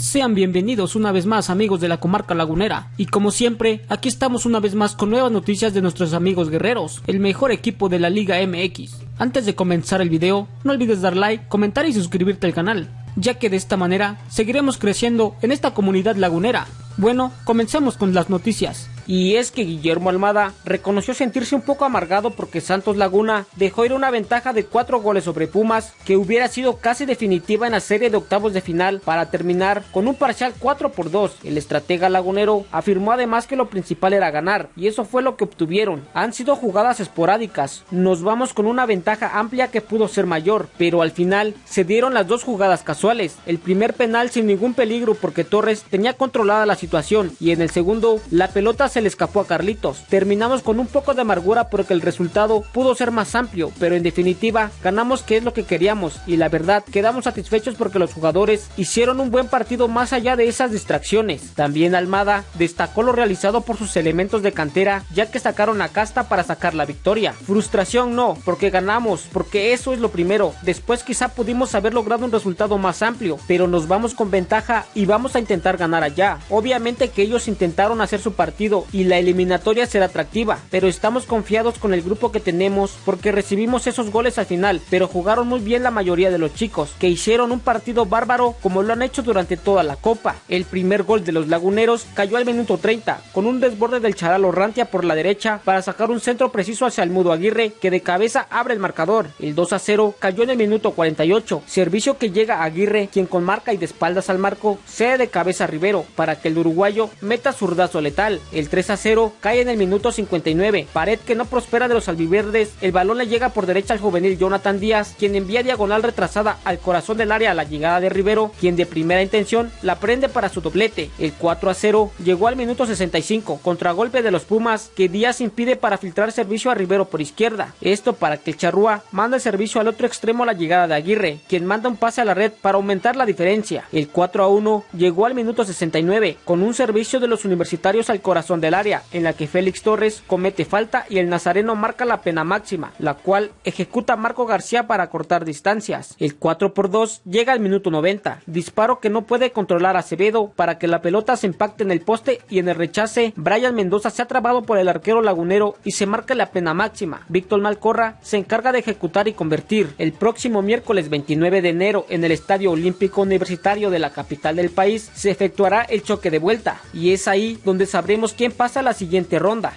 Sean bienvenidos una vez más amigos de la comarca lagunera y como siempre aquí estamos una vez más con nuevas noticias de nuestros amigos guerreros, el mejor equipo de la Liga MX. Antes de comenzar el video no olvides dar like, comentar y suscribirte al canal, ya que de esta manera seguiremos creciendo en esta comunidad lagunera. Bueno, comencemos con las noticias. Y es que Guillermo Almada reconoció sentirse un poco amargado porque Santos Laguna dejó ir una ventaja de 4 goles sobre Pumas que hubiera sido casi definitiva en la serie de octavos de final para terminar con un parcial 4 por 2. El estratega lagunero afirmó además que lo principal era ganar y eso fue lo que obtuvieron. Han sido jugadas esporádicas, nos vamos con una ventaja amplia que pudo ser mayor, pero al final se dieron las dos jugadas casuales. El primer penal sin ningún peligro porque Torres tenía controlada la situación y en el segundo la pelota se le escapó a Carlitos. Terminamos con un poco de amargura porque el resultado pudo ser más amplio, pero en definitiva ganamos que es lo que queríamos y la verdad quedamos satisfechos porque los jugadores hicieron un buen partido más allá de esas distracciones. También Almada destacó lo realizado por sus elementos de cantera ya que sacaron a casta para sacar la victoria. Frustración no, porque ganamos, porque eso es lo primero. Después quizá pudimos haber logrado un resultado más amplio, pero nos vamos con ventaja y vamos a intentar ganar allá. Obviamente que ellos intentaron hacer su partido y la eliminatoria será atractiva, pero estamos confiados con el grupo que tenemos porque recibimos esos goles al final, pero jugaron muy bien la mayoría de los chicos, que hicieron un partido bárbaro como lo han hecho durante toda la copa. El primer gol de los laguneros cayó al minuto 30, con un desborde del Charalo Rantia por la derecha para sacar un centro preciso hacia el Mudo Aguirre, que de cabeza abre el marcador. El 2 a 0 cayó en el minuto 48, servicio que llega a Aguirre, quien con marca y de espaldas al marco, cede de cabeza a Rivero, para que el uruguayo meta zurdazo letal. El 3 a 0 cae en el minuto 59. Pared que no prospera de los albiverdes. El balón le llega por derecha al juvenil Jonathan Díaz, quien envía diagonal retrasada al corazón del área a la llegada de Rivero, quien de primera intención la prende para su doblete. El 4 a 0 llegó al minuto 65, contragolpe de los Pumas, que Díaz impide para filtrar servicio a Rivero por izquierda. Esto para que el Charrúa manda el servicio al otro extremo a la llegada de Aguirre, quien manda un pase a la red para aumentar la diferencia. El 4 a 1 llegó al minuto 69, con un servicio de los universitarios al corazón del área, en la que Félix Torres comete falta y el nazareno marca la pena máxima, la cual ejecuta Marco García para cortar distancias. El 4 por 2 llega al minuto 90, disparo que no puede controlar Acevedo para que la pelota se impacte en el poste y en el rechace Brian Mendoza se ha trabado por el arquero lagunero y se marca la pena máxima. Víctor Malcorra se encarga de ejecutar y convertir. El próximo miércoles 29 de enero en el Estadio Olímpico Universitario de la capital del país se efectuará el choque de vuelta y es ahí donde sabremos quién pasa a la siguiente ronda.